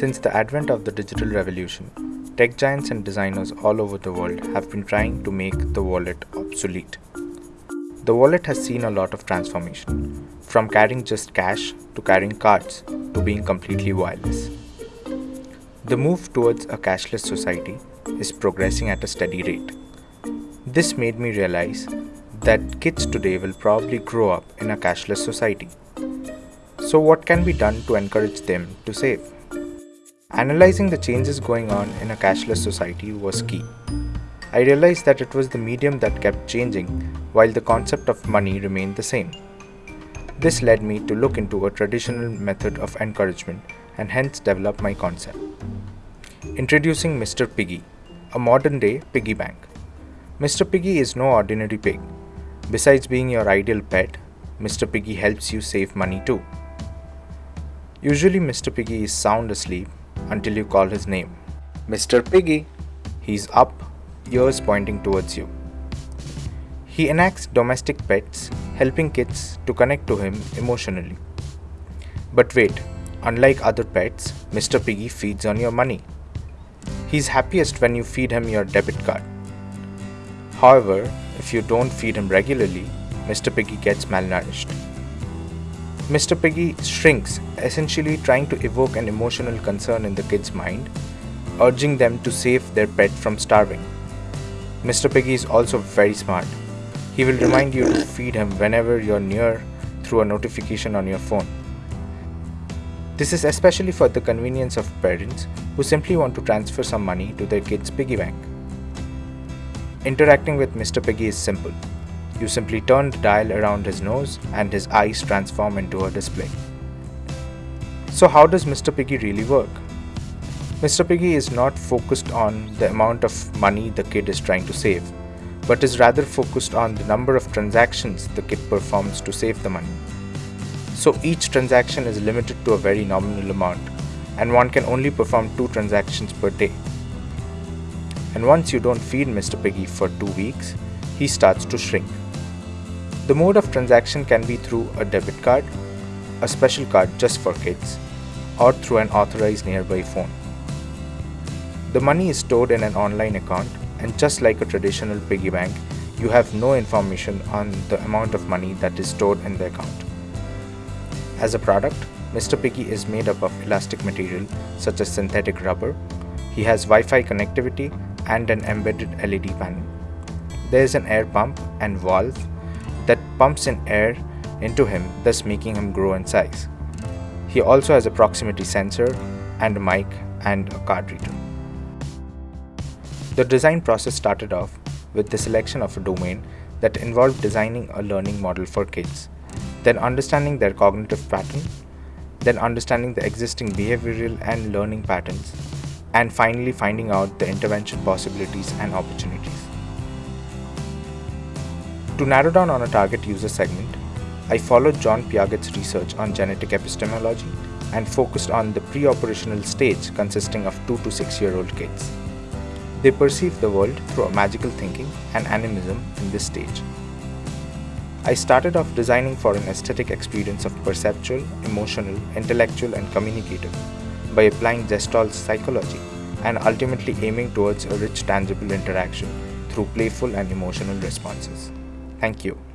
Since the advent of the digital revolution, tech giants and designers all over the world have been trying to make the wallet obsolete. The wallet has seen a lot of transformation, from carrying just cash to carrying cards to being completely wireless. The move towards a cashless society is progressing at a steady rate. This made me realize that kids today will probably grow up in a cashless society. So, what can be done to encourage them to save? Analyzing the changes going on in a cashless society was key. I realized that it was the medium that kept changing while the concept of money remained the same. This led me to look into a traditional method of encouragement and hence develop my concept. Introducing Mr. Piggy, a modern day piggy bank. Mr. Piggy is no ordinary pig. Besides being your ideal pet, Mr. Piggy helps you save money too. Usually, Mr. Piggy is sound asleep until you call his name. Mr. Piggy! He's up, ears pointing towards you. He enacts domestic pets, helping kids to connect to him emotionally. But wait, unlike other pets, Mr. Piggy feeds on your money. He's happiest when you feed him your debit card. However, if you don't feed him regularly, Mr. Piggy gets malnourished. Mr. Piggy shrinks, essentially trying to evoke an emotional concern in the kid's mind, urging them to save their pet from starving. Mr. Piggy is also very smart. He will remind you to feed him whenever you're near through a notification on your phone. This is especially for the convenience of parents who simply want to transfer some money to their kid's piggy bank. Interacting with Mr. Piggy is simple. You simply turn the dial around his nose and his eyes transform into a display. So, how does Mr. Piggy really work? Mr. Piggy is not focused on the amount of money the kid is trying to save, but is rather focused on the number of transactions the kid performs to save the money. So each transaction is limited to a very nominal amount, and one can only perform two transactions per day. And once you don't feed Mr. Piggy for two weeks, he starts to shrink. The mode of transaction can be through a debit card, a special card just for kids, or through an authorized nearby phone. The money is stored in an online account, and just like a traditional piggy bank, you have no information on the amount of money that is stored in the account. As a product, Mr. Piggy is made up of elastic material such as synthetic rubber. He has Wi Fi connectivity and an embedded LED panel. There is an air pump and valve that pumps in air into him, thus making him grow in size. He also has a proximity sensor and a mic and a card reader. The design process started off with the selection of a domain that involved designing a learning model for kids, then understanding their cognitive pattern, then understanding the existing behavioral and learning patterns, and finally finding out the intervention possibilities and opportunities. To narrow down on a target user segment, I followed Jean Piaget's research on genetic epistemology and focused on the pre-operational stage consisting of 2 to 6 year old kids. They perceive the world through magical thinking and animism in this stage. I started off designing for an aesthetic experience of perceptual, emotional, intellectual, and communicative by applying Gestalt psychology and ultimately aiming towards a rich, tangible interaction through playful and emotional responses. Thank you.